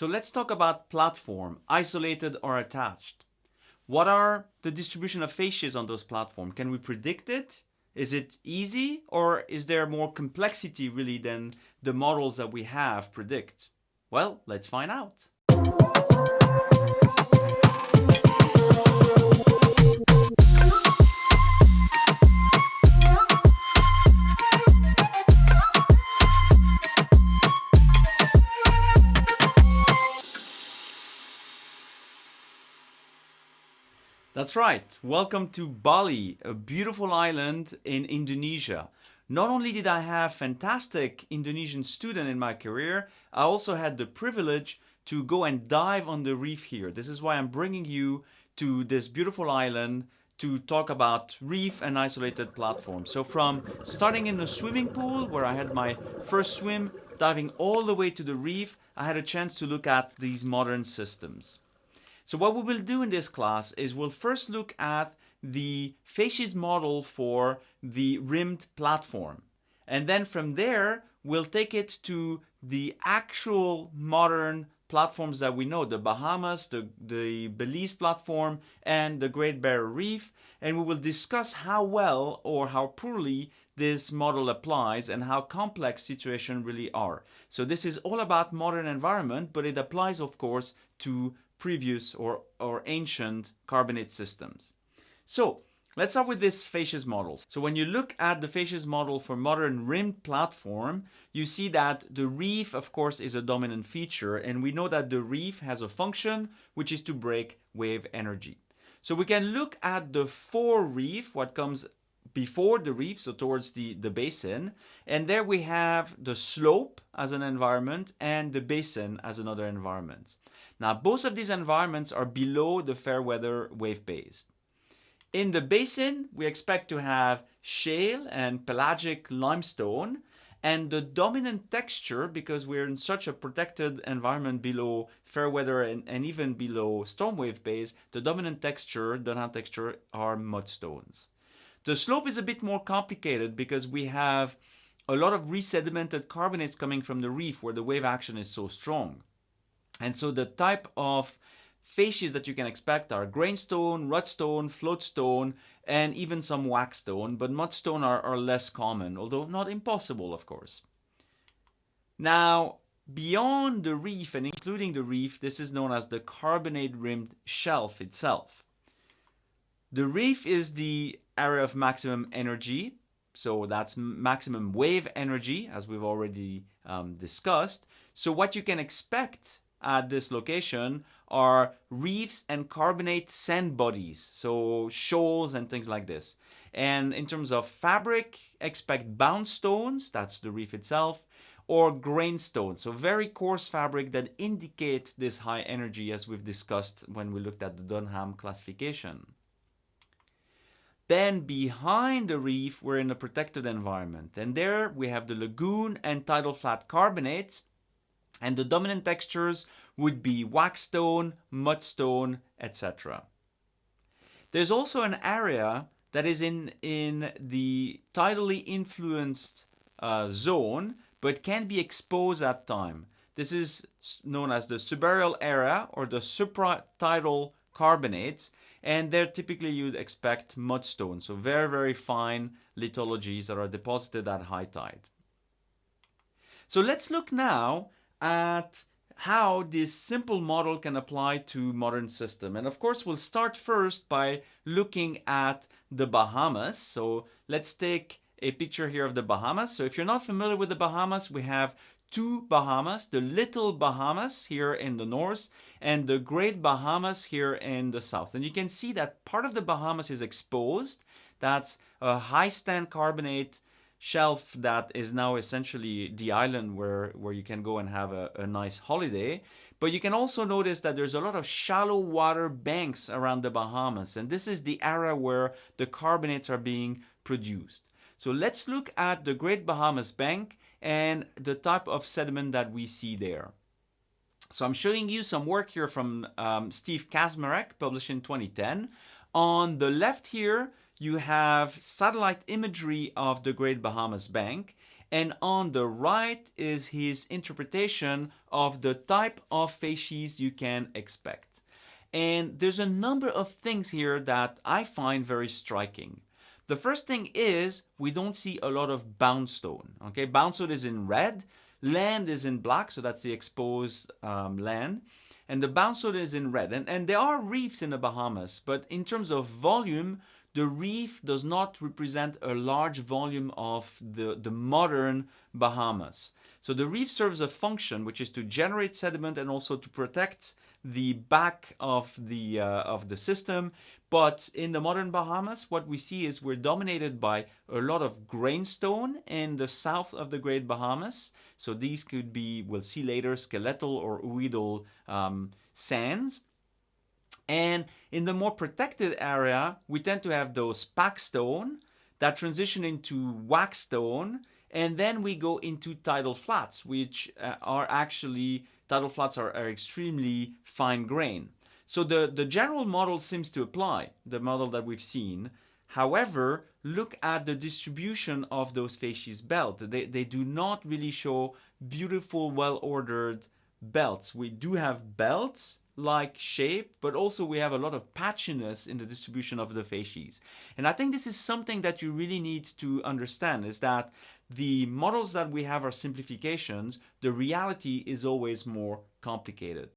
So let's talk about platform, isolated or attached. What are the distribution of facies on those platforms? Can we predict it? Is it easy or is there more complexity really than the models that we have predict? Well, let's find out. That's right. Welcome to Bali, a beautiful island in Indonesia. Not only did I have fantastic Indonesian students in my career, I also had the privilege to go and dive on the reef here. This is why I'm bringing you to this beautiful island to talk about reef and isolated platforms. So from starting in the swimming pool where I had my first swim, diving all the way to the reef, I had a chance to look at these modern systems. So what we will do in this class is we'll first look at the facies model for the rimmed platform. And then from there, we'll take it to the actual modern platforms that we know, the Bahamas, the, the Belize platform, and the Great Barrier Reef. And we will discuss how well or how poorly this model applies and how complex situations really are. So this is all about modern environment, but it applies, of course, to previous or, or ancient carbonate systems. So let's start with this facies models. So when you look at the facies model for modern rimmed platform, you see that the reef, of course, is a dominant feature. And we know that the reef has a function, which is to break wave energy. So we can look at the fore reef, what comes before the reef, so towards the, the basin. And there we have the slope as an environment and the basin as another environment. Now, both of these environments are below the fair weather wave base. In the basin, we expect to have shale and pelagic limestone, and the dominant texture, because we're in such a protected environment below fair weather and, and even below storm wave base, the dominant texture, Dunham texture, are mudstones. The slope is a bit more complicated because we have a lot of resedimented carbonates coming from the reef where the wave action is so strong. And so the type of facies that you can expect are grainstone, rudstone, floatstone, and even some wackestone, but mudstone are, are less common, although not impossible, of course. Now, beyond the reef and including the reef, this is known as the carbonate-rimmed shelf itself. The reef is the area of maximum energy, so that's maximum wave energy, as we've already um, discussed. So what you can expect at this location are reefs and carbonate sand bodies, so shoals and things like this. And in terms of fabric, expect bound stones, that's the reef itself, or grainstone, so very coarse fabric that indicate this high energy as we've discussed when we looked at the Dunham classification. Then behind the reef, we're in a protected environment. And there we have the lagoon and tidal flat carbonates and the dominant textures would be wackestone, mudstone, etc. There's also an area that is in, in the tidally influenced uh, zone, but can be exposed at time. This is known as the subaerial area or the supratidal carbonates, and there typically you'd expect mudstone, so very, very fine lithologies that are deposited at high tide. So let's look now at how this simple model can apply to modern system. And of course, we'll start first by looking at the Bahamas. So let's take a picture here of the Bahamas. So if you're not familiar with the Bahamas, we have two Bahamas, the Little Bahamas here in the north and the Great Bahamas here in the south. And you can see that part of the Bahamas is exposed. That's a high stand carbonate shelf that is now essentially the island where, where you can go and have a, a nice holiday. But you can also notice that there's a lot of shallow water banks around the Bahamas. And this is the area where the carbonates are being produced. So let's look at the Great Bahamas Bank and the type of sediment that we see there. So I'm showing you some work here from um, Steve Kaczmarek, published in 2010. On the left here, you have satellite imagery of the Great Bahamas Bank. and on the right is his interpretation of the type of facies you can expect. And there's a number of things here that I find very striking. The first thing is we don't see a lot of bound stone. Okay, bound stone is in red, land is in black, so that's the exposed um, land, and the bound stone is in red. And, and there are reefs in the Bahamas, but in terms of volume, the reef does not represent a large volume of the, the modern Bahamas. So the reef serves a function which is to generate sediment and also to protect the back of the, uh, of the system. But in the modern Bahamas, what we see is we're dominated by a lot of grainstone in the south of the Great Bahamas. So these could be, we'll see later, skeletal or ooidal um, sands. And in the more protected area, we tend to have those pack stone that transition into wackestone and then we go into tidal flats, which uh, are actually, tidal flats are, are extremely fine grain. So the, the general model seems to apply, the model that we've seen. However, look at the distribution of those facies belt. They, they do not really show beautiful, well-ordered belts. We do have belts, like shape, but also we have a lot of patchiness in the distribution of the facies. And I think this is something that you really need to understand is that the models that we have are simplifications, the reality is always more complicated.